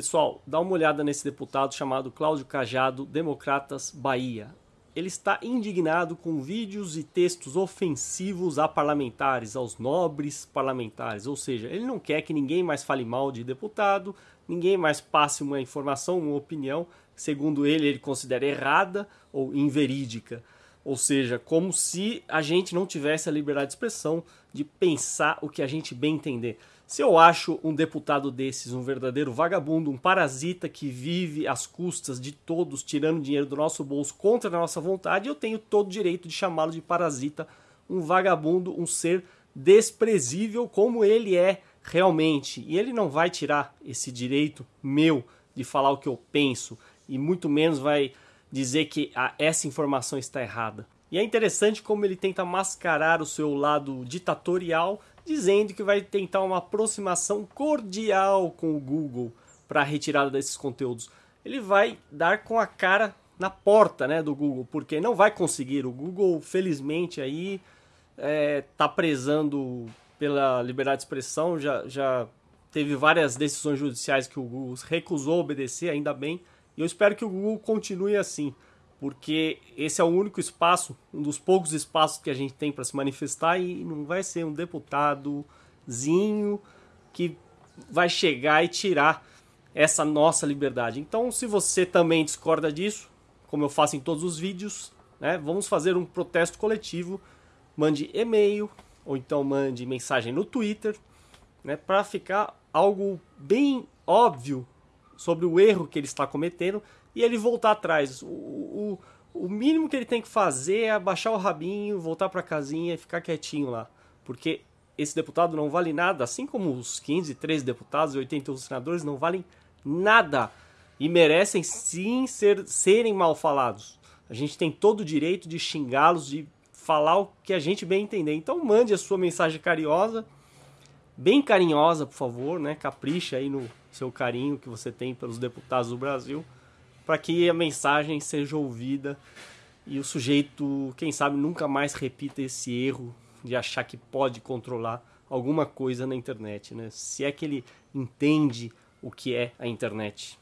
Pessoal, dá uma olhada nesse deputado chamado Cláudio Cajado, Democratas Bahia. Ele está indignado com vídeos e textos ofensivos a parlamentares, aos nobres parlamentares. Ou seja, ele não quer que ninguém mais fale mal de deputado, ninguém mais passe uma informação, uma opinião, segundo ele, ele considera errada ou inverídica. Ou seja, como se a gente não tivesse a liberdade de expressão de pensar o que a gente bem entender. Se eu acho um deputado desses um verdadeiro vagabundo, um parasita que vive às custas de todos, tirando dinheiro do nosso bolso contra a nossa vontade, eu tenho todo o direito de chamá-lo de parasita, um vagabundo, um ser desprezível como ele é realmente. E ele não vai tirar esse direito meu de falar o que eu penso, e muito menos vai dizer que essa informação está errada. E é interessante como ele tenta mascarar o seu lado ditatorial, dizendo que vai tentar uma aproximação cordial com o Google para a retirada desses conteúdos. Ele vai dar com a cara na porta né, do Google, porque não vai conseguir. O Google, felizmente, aí está é, tá prezando pela liberdade de expressão, já, já teve várias decisões judiciais que o Google recusou obedecer, ainda bem. E eu espero que o Google continue assim, porque esse é o único espaço, um dos poucos espaços que a gente tem para se manifestar e não vai ser um deputadozinho que vai chegar e tirar essa nossa liberdade. Então, se você também discorda disso, como eu faço em todos os vídeos, né, vamos fazer um protesto coletivo. Mande e-mail ou então mande mensagem no Twitter, né, para ficar algo bem óbvio sobre o erro que ele está cometendo e ele voltar atrás. O, o, o mínimo que ele tem que fazer é abaixar o rabinho, voltar para a casinha e ficar quietinho lá. Porque esse deputado não vale nada, assim como os 15, 13 deputados e 81 senadores não valem nada e merecem sim ser, serem mal falados. A gente tem todo o direito de xingá-los, de falar o que a gente bem entender. Então mande a sua mensagem carinhosa, bem carinhosa, por favor, né? Capricha aí no seu carinho que você tem pelos deputados do Brasil, para que a mensagem seja ouvida e o sujeito, quem sabe, nunca mais repita esse erro de achar que pode controlar alguma coisa na internet, né? Se é que ele entende o que é a internet.